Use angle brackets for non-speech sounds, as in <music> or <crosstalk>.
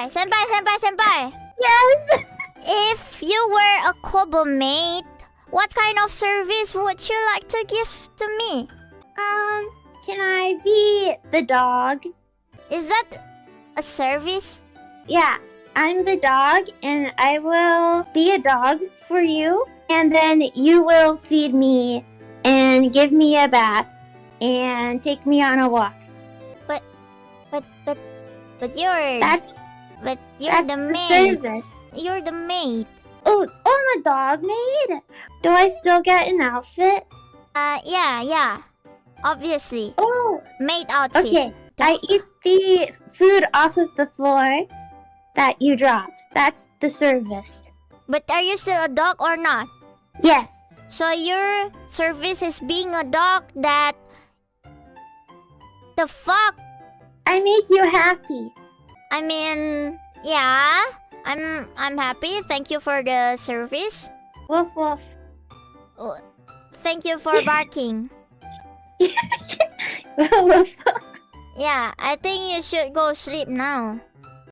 senpai, senpai, senpai, senpai. Yes. If you were a Kobo mate, what kind of service would you like to give to me? Um, can I be the dog? Is that a service? Yeah, I'm the dog, and I will be a dog for you. And then you will feed me and give me a bath and take me on a walk. But, but, but you're That's but you're that's the the maid. service. You're the maid. Oh, oh, I'm a dog maid. Do I still get an outfit? Uh, yeah, yeah. Obviously, Oh, maid outfit. okay. I eat the food off of the floor that you drop. That's the service. But are you still a dog or not? Yes. So your service is being a dog that the fuck? I make you happy. I mean, yeah. I'm I'm happy. Thank you for the service. Woof woof. Uh, Thank you for barking. <laughs> Yeah, I think you should go sleep now.